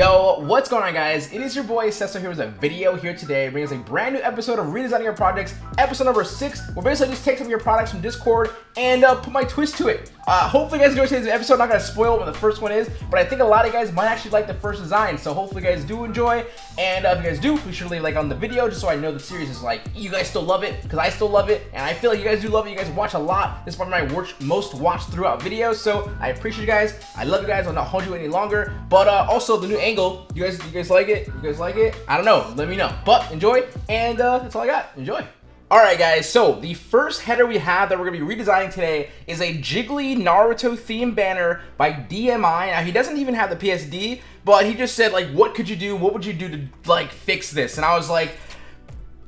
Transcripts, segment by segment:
Yo, what's going on guys? It is your boy Sesto here with a video here today, bringing us a brand new episode of Redesigning Your Projects, episode number 6, where basically I just take some of your products from Discord and uh, put my twist to it. Uh, hopefully you guys enjoy today's episode, I'm not going to spoil what the first one is, but I think a lot of you guys might actually like the first design, so hopefully you guys do enjoy, and uh, if you guys do, be sure to leave a like on the video just so I know the series is like, you guys still love it, because I still love it, and I feel like you guys do love it, you guys watch a lot, this is one of my watch, most watched throughout videos, so I appreciate you guys, I love you guys, I'll not hold you any longer, but uh, also the new angle, you guys you guys like it? You guys like it? I don't know. Let me know. But enjoy, and uh, that's all I got. Enjoy. Alright guys, so the first header we have that we're going to be redesigning today is a Jiggly Naruto theme banner by DMI. Now he doesn't even have the PSD, but he just said like, what could you do? What would you do to like fix this? And I was like,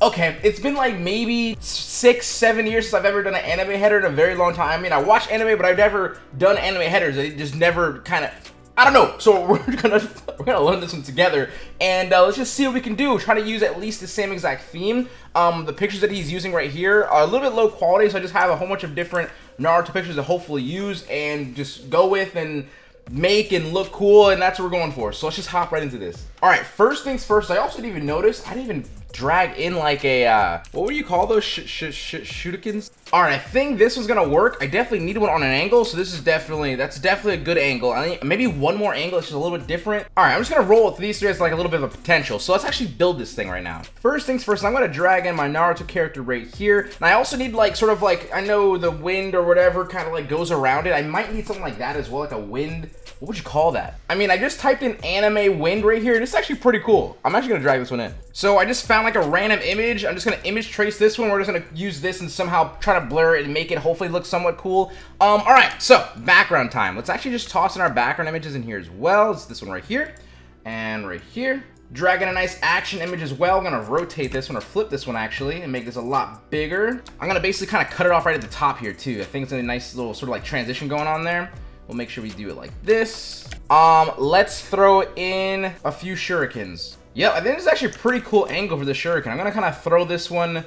okay, it's been like maybe six, seven years since I've ever done an anime header in a very long time. I mean, I watch anime, but I've never done anime headers. It just never kind of I don't know. So we're gonna we're gonna learn this one together, and uh, let's just see what we can do. Try to use at least the same exact theme. Um, the pictures that he's using right here are a little bit low quality, so I just have a whole bunch of different Naruto pictures to hopefully use and just go with and make and look cool, and that's what we're going for. So let's just hop right into this. All right, first things first. I also didn't even notice. I didn't even drag in like a, uh, what would you call those sh sh sh shootikins? All right, I think this was gonna work. I definitely need one on an angle, so this is definitely, that's definitely a good angle. I think maybe one more angle is just a little bit different. All right, I'm just gonna roll with these three as like a little bit of a potential. So let's actually build this thing right now. First things first, I'm gonna drag in my Naruto character right here. And I also need like, sort of like, I know the wind or whatever kind of like goes around it. I might need something like that as well, like a wind. What would you call that? I mean, I just typed in anime wind right here. This is actually pretty cool. I'm actually gonna drag this one in. So I just found like a random image. I'm just gonna image trace this one. We're just gonna use this and somehow try to blur it and make it hopefully look somewhat cool. Um, all right, so background time. Let's actually just toss in our background images in here as well. It's this one right here and right here. Dragging a nice action image as well. I'm gonna rotate this one or flip this one actually and make this a lot bigger. I'm gonna basically kind of cut it off right at the top here too. I think it's a nice little sort of like transition going on there. We'll make sure we do it like this. Um, let's throw in a few shurikens. Yep, I think this is actually a pretty cool angle for the shuriken. I'm gonna kind of throw this one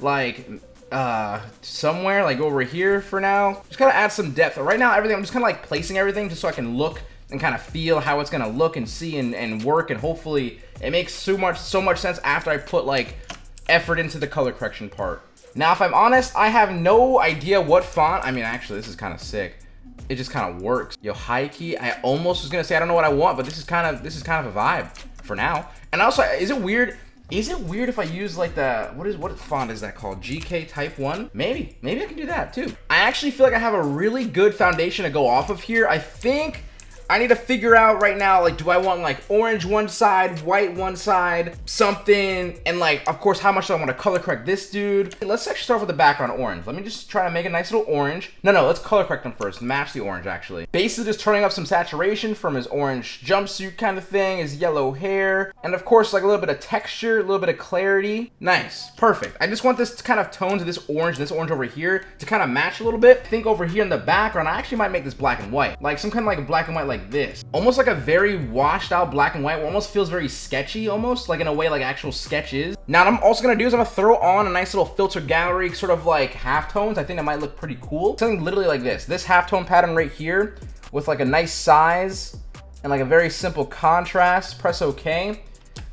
like uh somewhere like over here for now just kind of add some depth right now everything i'm just kind of like placing everything just so i can look and kind of feel how it's gonna look and see and, and work and hopefully it makes so much so much sense after i put like effort into the color correction part now if i'm honest i have no idea what font i mean actually this is kind of sick it just kind of works yo key i almost was gonna say i don't know what i want but this is kind of this is kind of a vibe for now and also is it weird is it weird if I use like the, what is, what font is that called? GK Type 1? Maybe, maybe I can do that too. I actually feel like I have a really good foundation to go off of here. I think I need to figure out right now, like, do I want like orange one side, white one side, something, and like, of course, how much do I want to color correct this dude? Let's actually start with the background orange. Let me just try to make a nice little orange. No, no, let's color correct him first, match the orange actually. Basically just turning up some saturation from his orange jumpsuit kind of thing, his yellow hair, and of course, like a little bit of texture, a little bit of clarity. Nice, perfect. I just want this kind of tone to this orange, this orange over here, to kind of match a little bit. I think over here in the background, I actually might make this black and white. Like some kind of like black and white like like this. Almost like a very washed out black and white. Almost feels very sketchy almost, like in a way like actual sketches. Now what I'm also gonna do is I'm gonna throw on a nice little filter gallery, sort of like halftones. I think that might look pretty cool. Something literally like this. This halftone pattern right here with like a nice size and like a very simple contrast. Press OK.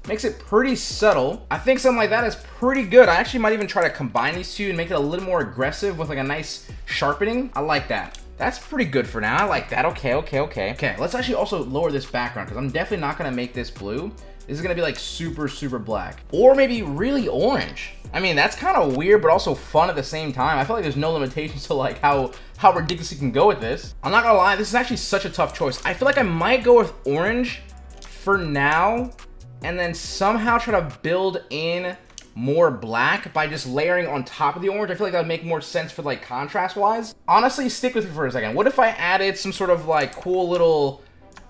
Makes it pretty subtle. I think something like that is pretty good. I actually might even try to combine these two and make it a little more aggressive with like a nice sharpening. I like that. That's pretty good for now. I like that. Okay, okay, okay. Okay, let's actually also lower this background because I'm definitely not going to make this blue. This is going to be like super, super black. Or maybe really orange. I mean, that's kind of weird, but also fun at the same time. I feel like there's no limitations to like how, how ridiculous you can go with this. I'm not going to lie. This is actually such a tough choice. I feel like I might go with orange for now and then somehow try to build in more black by just layering on top of the orange. I feel like that would make more sense for like contrast wise. Honestly, stick with me for a second. What if I added some sort of like cool little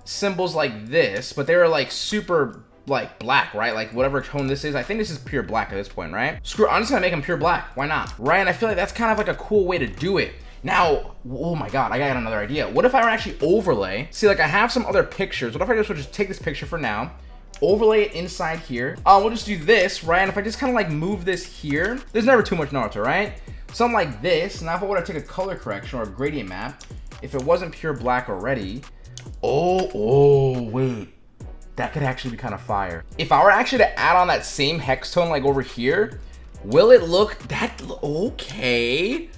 symbols like this, but they were like super like black, right? Like whatever tone this is. I think this is pure black at this point, right? Screw, I'm just gonna make them pure black. Why not? Right? And I feel like that's kind of like a cool way to do it. Now, oh my god, I got another idea. What if I were actually overlay? See, like I have some other pictures. What if I just would just take this picture for now, overlay it inside here. Uh, we'll just do this, right? And if I just kind of like move this here, there's never too much Naruto, right? Something like this. Now if I were to take a color correction or a gradient map, if it wasn't pure black already, oh, oh, wait. that could actually be kind of fire. If I were actually to add on that same hex tone like over here, will it look that okay?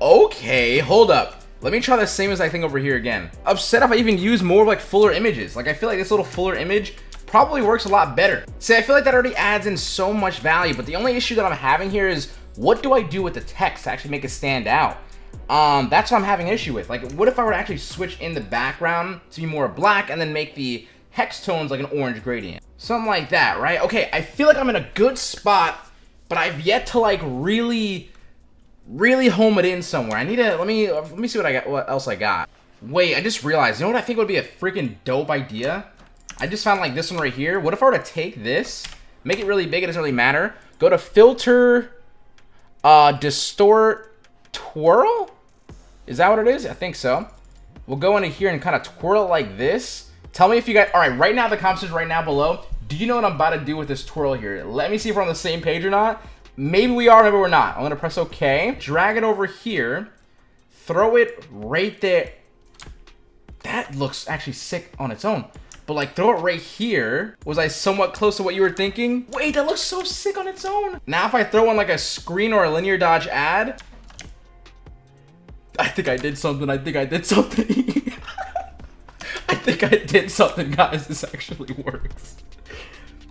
Okay, hold up. Let me try the same as I think over here again. Upset if I even use more like fuller images. Like I feel like this little fuller image probably works a lot better. See, I feel like that already adds in so much value, but the only issue that I'm having here is what do I do with the text to actually make it stand out? Um, that's what I'm having issue with. Like, what if I were to actually switch in the background to be more black and then make the hex tones like an orange gradient? Something like that, right? Okay, I feel like I'm in a good spot, but I've yet to like really, really home it in somewhere. I need to, let me, let me see what I got, what else I got. Wait, I just realized, you know what I think would be a freaking dope idea? I just found like this one right here. What if I were to take this, make it really big, it doesn't really matter. Go to filter, uh, distort, twirl? Is that what it is? I think so. We'll go into here and kind of twirl like this. Tell me if you guys, all right, right now, the comments is right now below, do you know what I'm about to do with this twirl here? Let me see if we're on the same page or not. Maybe we are, maybe we're not. I'm gonna press okay, drag it over here, throw it right there. That looks actually sick on its own. But like throw it right here. Was I somewhat close to what you were thinking? Wait, that looks so sick on its own. Now if I throw on like a screen or a linear dodge add, I think I did something. I think I did something. I think I did something, guys. This actually works.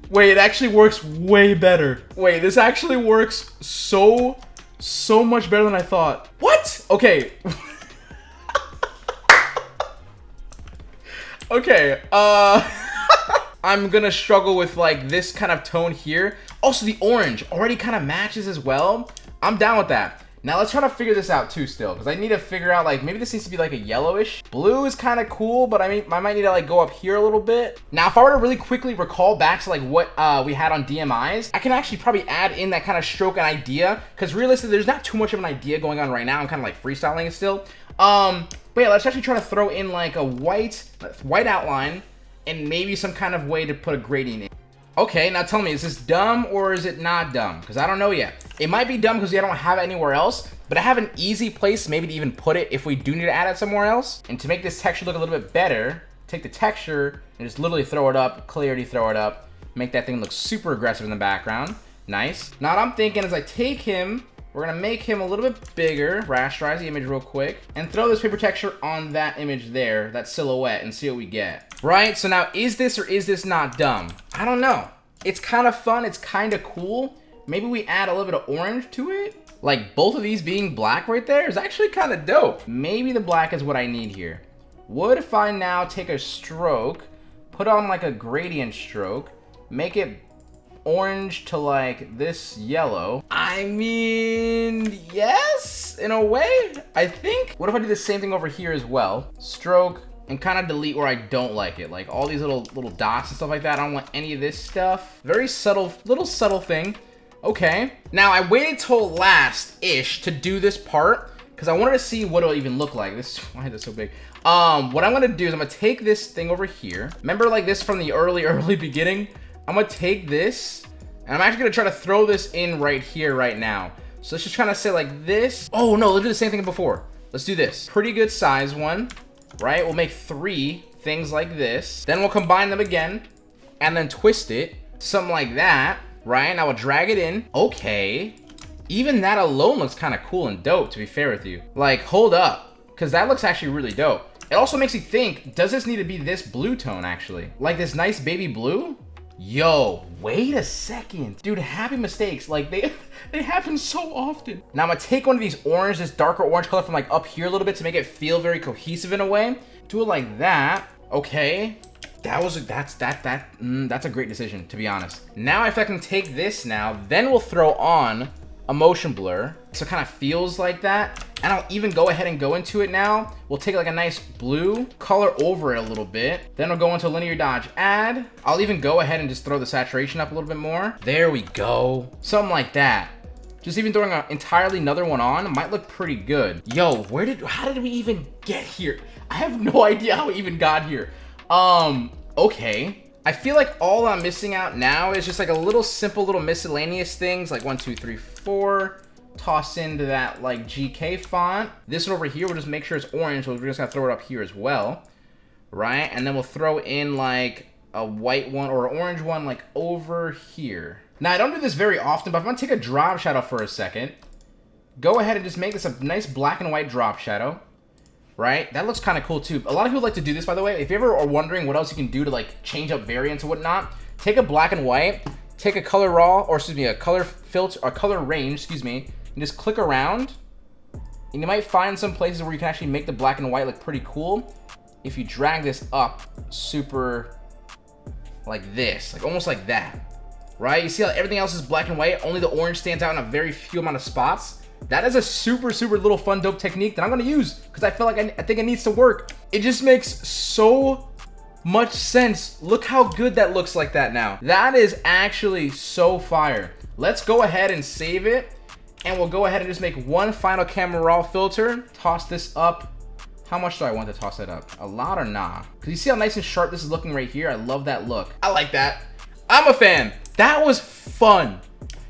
Wait, it actually works way better. Wait, this actually works so, so much better than I thought. What? Okay. okay, uh... I'm gonna struggle with, like, this kind of tone here. Also, the orange already kind of matches as well. I'm down with that. Now let's try to figure this out too still, because I need to figure out like, maybe this needs to be like a yellowish. Blue is kind of cool, but I mean, I might need to like go up here a little bit. Now, if I were to really quickly recall back to like what uh, we had on DMIs, I can actually probably add in that kind of stroke and idea, because realistically, there's not too much of an idea going on right now. I'm kind of like freestyling it still. Um, but yeah, let's actually try to throw in like a white, white outline, and maybe some kind of way to put a gradient in. Okay, now tell me, is this dumb or is it not dumb? Because I don't know yet. It might be dumb because I don't have it anywhere else, but I have an easy place maybe to even put it if we do need to add it somewhere else. And to make this texture look a little bit better, take the texture and just literally throw it up, clarity throw it up, make that thing look super aggressive in the background. Nice. Now what I'm thinking is I take him, we're gonna make him a little bit bigger, rasterize the image real quick, and throw this paper texture on that image there, that silhouette, and see what we get. Right, so now is this or is this not dumb? I don't know. It's kind of fun, it's kind of cool. Maybe we add a little bit of orange to it? Like both of these being black right there is actually kind of dope. Maybe the black is what I need here. What if I now take a stroke, put on like a gradient stroke, make it orange to like this yellow. I mean, yes, in a way, I think. What if I do the same thing over here as well? Stroke and kind of delete where I don't like it. Like all these little little dots and stuff like that. I don't want any of this stuff. Very subtle, little subtle thing. Okay. Now I waited till last-ish to do this part because I wanted to see what it'll even look like. This why is this so big? Um, what I'm gonna do is I'm gonna take this thing over here. Remember like this from the early, early beginning? I'm gonna take this and I'm actually gonna try to throw this in right here right now. So let's just try to say like this. Oh no, let's do the same thing before. Let's do this. Pretty good size one, right? We'll make three things like this. Then we'll combine them again and then twist it. Something like that, right? Now we'll drag it in. Okay. Even that alone looks kind of cool and dope, to be fair with you. Like, hold up. Because that looks actually really dope. It also makes you think, does this need to be this blue tone, actually? Like this nice baby blue? Yo, wait a second. Dude, happy mistakes. Like, they they happen so often. Now, I'm gonna take one of these orange, this darker orange color from, like, up here a little bit to make it feel very cohesive in a way. Do it like that. Okay. That was, a, that's, that, that, mm, that's a great decision, to be honest. Now, if I can take this now, then we'll throw on a motion blur. So it kind of feels like that. And I'll even go ahead and go into it now. We'll take like a nice blue, color over it a little bit. Then we'll go into linear dodge add. I'll even go ahead and just throw the saturation up a little bit more. There we go. Something like that. Just even throwing an entirely another one on might look pretty good. Yo, where did, how did we even get here? I have no idea how we even got here. Um, okay. I feel like all I'm missing out now is just like a little simple little miscellaneous things like one, two, three, four. Toss into that like GK font. This one over here, we'll just make sure it's orange. So we're just gonna throw it up here as well. Right? And then we'll throw in like a white one or an orange one like over here. Now, I don't do this very often, but I'm to take a drop shadow for a second. Go ahead and just make this a nice black and white drop shadow. Right? That looks kind of cool, too. A lot of people like to do this, by the way. If you ever are wondering what else you can do to, like, change up variants and whatnot, take a black and white, take a color raw, or excuse me, a color filter, or color range, excuse me, and just click around. And you might find some places where you can actually make the black and white look pretty cool. If you drag this up super like this, like almost like that right? You see how everything else is black and white, only the orange stands out in a very few amount of spots. That is a super, super little fun, dope technique that I'm gonna use because I feel like I, I think it needs to work. It just makes so much sense. Look how good that looks like that now. That is actually so fire. Let's go ahead and save it. And we'll go ahead and just make one final camera raw filter. Toss this up. How much do I want to toss it up? A lot or nah? Because you see how nice and sharp this is looking right here? I love that look. I like that. I'm a fan. That was fun.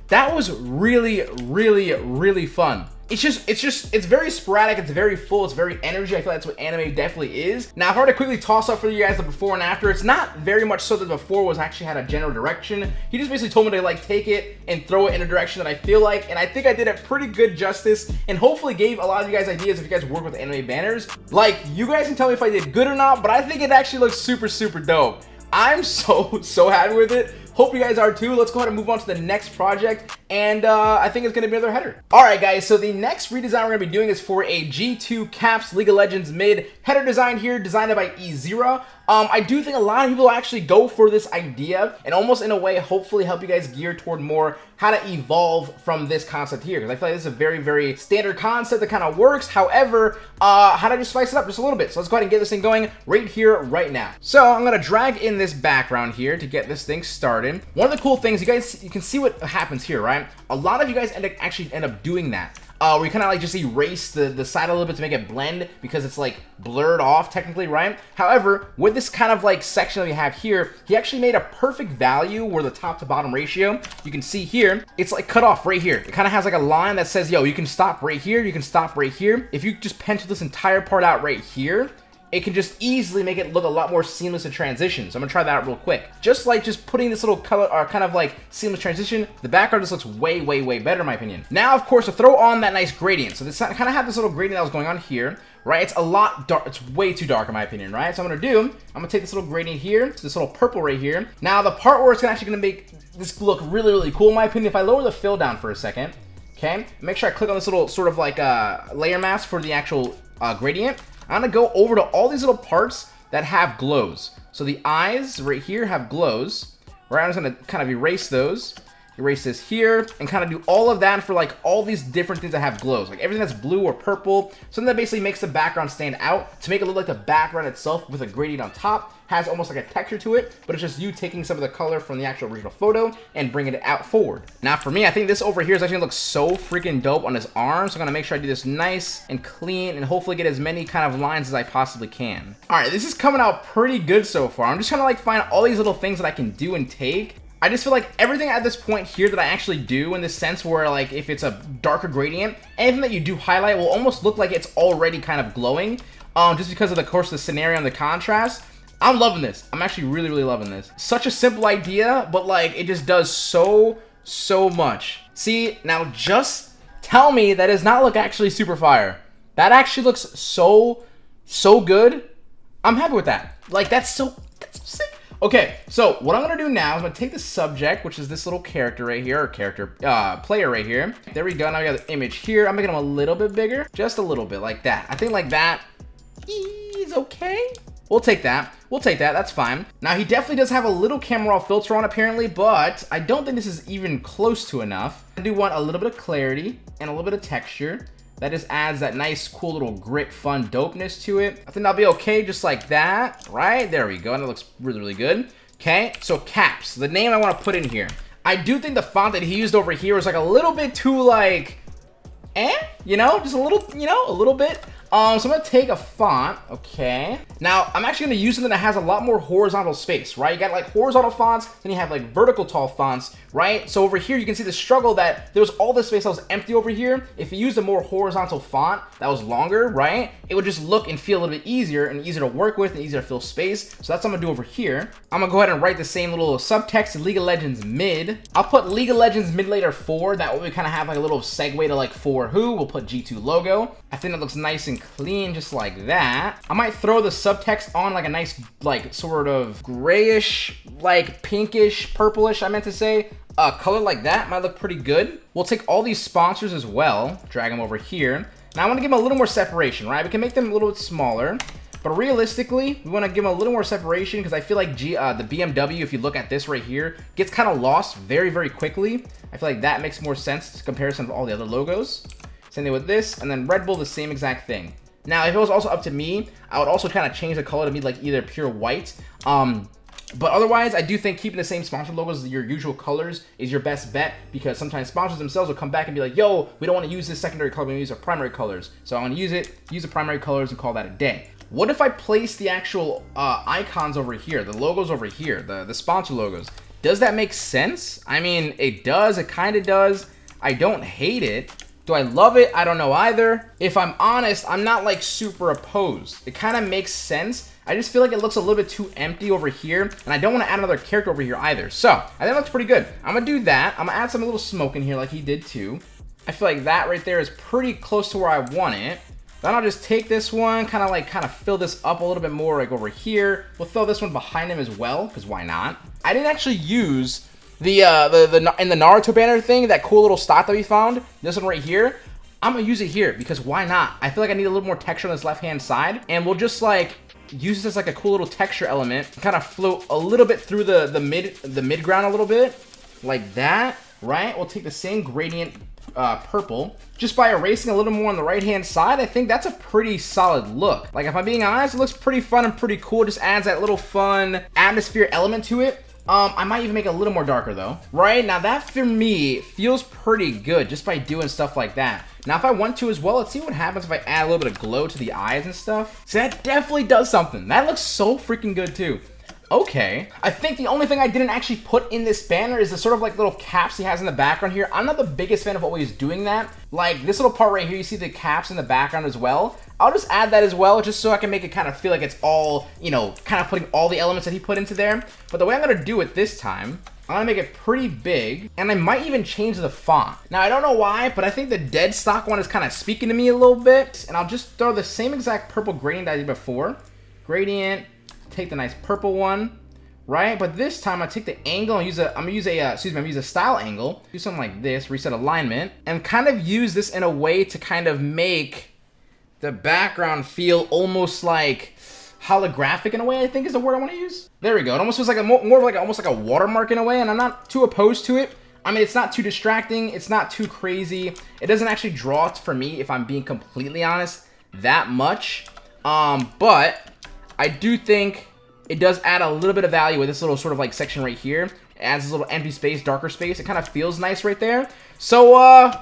That was really, really, really fun. It's just, it's just, it's very sporadic, it's very full, it's very energy. I feel like that's what anime definitely is. Now, if I were to quickly toss up for you guys the before and after, it's not very much so that before was actually had a general direction. He just basically told me to like take it and throw it in a direction that I feel like, and I think I did it pretty good justice, and hopefully gave a lot of you guys ideas if you guys work with anime banners. Like, you guys can tell me if I did good or not, but I think it actually looks super, super dope. I'm so, so happy with it. Hope you guys are too. Let's go ahead and move on to the next project. And uh, I think it's going to be another header. All right, guys. So the next redesign we're going to be doing is for a G2 Caps League of Legends mid header design here, designed by Ezira. Um, I do think a lot of people actually go for this idea and almost in a way, hopefully help you guys gear toward more how to evolve from this concept here. Because I feel like this is a very, very standard concept that kind of works. However, uh, how to just spice it up just a little bit. So let's go ahead and get this thing going right here, right now. So I'm going to drag in this background here to get this thing started. One of the cool things, you guys, you can see what happens here, right? A lot of you guys end up, actually end up doing that uh, you kind of like just erase the, the side a little bit to make it blend because it's like blurred off technically, right? However, with this kind of like section that we have here, he actually made a perfect value where the top to bottom ratio, you can see here, it's like cut off right here. It kind of has like a line that says, yo, you can stop right here, you can stop right here. If you just pencil this entire part out right here, it can just easily make it look a lot more seamless in transition. So I'm gonna try that real quick. Just like just putting this little color or uh, kind of like seamless transition, the background just looks way, way, way better in my opinion. Now, of course, to throw on that nice gradient. So this kind of have this little gradient that was going on here, right? It's a lot dark, it's way too dark in my opinion, right? So I'm gonna do, I'm gonna take this little gradient here, this little purple right here. Now the part where it's actually gonna make this look really, really cool in my opinion, if I lower the fill down for a second, okay? Make sure I click on this little sort of like uh, layer mask for the actual uh, gradient. I'm gonna go over to all these little parts that have glows. So the eyes right here have glows. Right, I'm just gonna kind of erase those. Erase this here and kind of do all of that for like all these different things that have glows. Like everything that's blue or purple. Something that basically makes the background stand out to make it look like the background itself with a gradient on top has almost like a texture to it, but it's just you taking some of the color from the actual original photo and bringing it out forward. Now for me, I think this over here is actually gonna look so freaking dope on his arm, so I'm gonna make sure I do this nice and clean and hopefully get as many kind of lines as I possibly can. All right, this is coming out pretty good so far. I'm just trying to like find all these little things that I can do and take I just feel like everything at this point here that I actually do in the sense where like if it's a darker gradient, anything that you do highlight will almost look like it's already kind of glowing um, just because of the course of the scenario and the contrast. I'm loving this. I'm actually really, really loving this. Such a simple idea, but like it just does so, so much. See, now just tell me that does not look actually super fire. That actually looks so, so good. I'm happy with that. Like that's so, that's sick. Okay, so what I'm gonna do now is I'm gonna take the subject, which is this little character right here, or character, uh, player right here. There we go, now we got the image here. I'm making him a little bit bigger, just a little bit, like that. I think like that is okay. We'll take that. We'll take that. That's fine. Now, he definitely does have a little camera raw filter on, apparently, but I don't think this is even close to enough. I do want a little bit of clarity and a little bit of texture. That just adds that nice, cool little grit, fun dopeness to it. I think that'll be okay just like that, right? There we go, and it looks really, really good. Okay, so caps, the name I want to put in here. I do think the font that he used over here was like a little bit too like, eh? You know, just a little, you know, a little bit. Um, so I'm gonna take a font, okay. Now, I'm actually gonna use something that has a lot more horizontal space, right? You got like horizontal fonts, then you have like vertical tall fonts, right? So over here, you can see the struggle that there was all this space that was empty over here. If you used a more horizontal font that was longer, right? It would just look and feel a little bit easier and easier to work with and easier to fill space. So that's what I'm gonna do over here. I'm gonna go ahead and write the same little subtext League of Legends mid. I'll put League of Legends mid later 4. That way we kind of have like a little segue to like for who. We'll put G2 logo. I think that looks nice and clean just like that. I might throw the subtext on like a nice like sort of grayish, like pinkish, purplish I meant to say. A color like that might look pretty good. We'll take all these sponsors as well, drag them over here. Now I want to give them a little more separation, right? We can make them a little bit smaller. But realistically, we want to give them a little more separation because I feel like G, uh, the BMW, if you look at this right here, gets kind of lost very, very quickly. I feel like that makes more sense to comparison of all the other logos. Same thing with this, and then Red Bull, the same exact thing. Now, if it was also up to me, I would also kind of change the color to be like either pure white. Um, but otherwise, I do think keeping the same sponsor logos, your usual colors, is your best bet because sometimes sponsors themselves will come back and be like, yo, we don't want to use this secondary color, we use our primary colors. So I'm going to use it, use the primary colors and call that a day. What if I place the actual uh, icons over here, the logos over here, the, the sponsor logos? Does that make sense? I mean, it does, it kind of does. I don't hate it. Do I love it? I don't know either. If I'm honest, I'm not like super opposed. It kind of makes sense. I just feel like it looks a little bit too empty over here, and I don't want to add another character over here either. So, I think it looks pretty good. I'm going to do that. I'm going to add some little smoke in here like he did too. I feel like that right there is pretty close to where I want it. Then I'll just take this one, kind of like kind of fill this up a little bit more like over here. We'll throw this one behind him as well, because why not? I didn't actually use the, uh, the, the, in the Naruto banner thing, that cool little stock that we found, this one right here. I'm gonna use it here because why not? I feel like I need a little more texture on this left-hand side and we'll just like use this as like a cool little texture element, kind of float a little bit through the, the mid, the mid ground a little bit like that, right? We'll take the same gradient uh, purple. Just by erasing a little more on the right-hand side, I think that's a pretty solid look. Like, if I'm being honest, it looks pretty fun and pretty cool. Just adds that little fun atmosphere element to it. Um, I might even make it a little more darker though. Right, now that for me feels pretty good just by doing stuff like that. Now if I want to as well, let's see what happens if I add a little bit of glow to the eyes and stuff. So that definitely does something. That looks so freaking good too. Okay. I think the only thing I didn't actually put in this banner is the sort of like little caps he has in the background here. I'm not the biggest fan of always doing that. Like this little part right here, you see the caps in the background as well. I'll just add that as well, just so I can make it kind of feel like it's all, you know, kind of putting all the elements that he put into there. But the way I'm going to do it this time, I'm gonna make it pretty big, and I might even change the font. Now, I don't know why, but I think the dead stock one is kind of speaking to me a little bit, and I'll just throw the same exact purple gradient I did before. Gradient, take the nice purple one, right? But this time I take the angle and use a, I'm gonna use a, uh, excuse me, I'm gonna use a style angle, do something like this, reset alignment, and kind of use this in a way to kind of make the background feel almost like holographic in a way, I think is the word I want to use. There we go. It almost feels like a more, more of like a, almost like a watermark in a way, and I'm not too opposed to it. I mean, it's not too distracting. It's not too crazy. It doesn't actually draw for me, if I'm being completely honest, that much. Um, but I do think it does add a little bit of value with this little sort of like section right here. It adds this little empty space, darker space. It kind of feels nice right there. So, uh,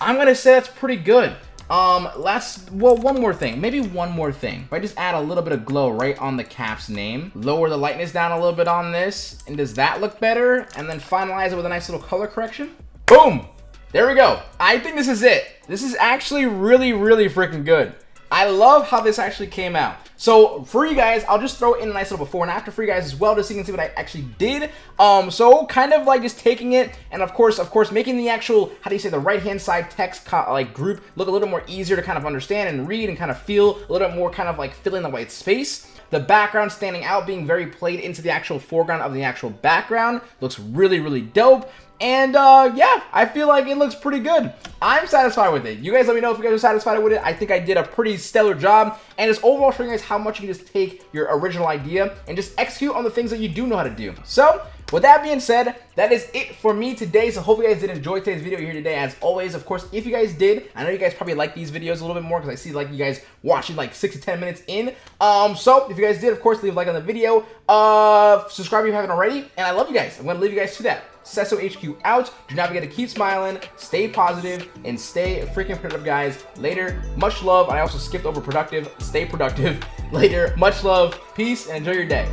I'm going to say that's pretty good. Um, last, well, one more thing. Maybe one more thing. If I just add a little bit of glow right on the cap's name, lower the lightness down a little bit on this, and does that look better? And then finalize it with a nice little color correction. Boom! There we go. I think this is it. This is actually really, really freaking good. I love how this actually came out. So for you guys, I'll just throw in a nice little before and after for you guys as well, just so you can see what I actually did. Um, so kind of like just taking it, and of course, of course, making the actual, how do you say, the right-hand side text like group look a little more easier to kind of understand and read and kind of feel a little bit more kind of like filling the white space. The background standing out, being very played into the actual foreground of the actual background. Looks really, really dope. And uh, yeah, I feel like it looks pretty good. I'm satisfied with it. You guys let me know if you guys are satisfied with it. I think I did a pretty stellar job. And it's overall showing you guys how much you can just take your original idea and just execute on the things that you do know how to do. So, with that being said, that is it for me today. So hope you guys did enjoy today's video here today. As always, of course, if you guys did, I know you guys probably like these videos a little bit more because I see like you guys watching like six to 10 minutes in. Um, so if you guys did, of course, leave a like on the video. Uh, subscribe if you haven't already. And I love you guys. I'm going to leave you guys to that. Sesso HQ out. Do not forget to keep smiling, stay positive, and stay freaking productive, guys. Later. Much love. I also skipped over productive. Stay productive. Later. Much love. Peace and enjoy your day.